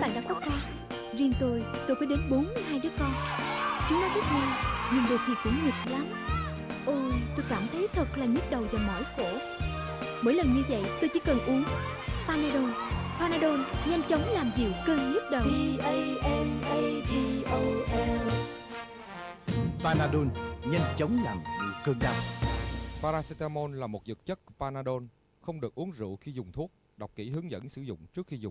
bạn đã có con à? Riêng tôi, tôi có đến 42 đứa con. Chúng nó rất ngoan Nhưng đôi khi cũng nghịch lắm. Ôi, tôi cảm thấy thật là nhức đầu và mỏi cổ. Mỗi lần như vậy tôi chỉ cần uống Panadol. Panadol nhanh chóng làm dịu cơn nhức đầu. P-A-N-A-D-O-L Panadol nhanh chóng làm dịu cơn đau. Paracetamol là một dược chất Panadol, không được uống rượu khi dùng thuốc. Đọc kỹ hướng dẫn sử dụng trước khi dùng.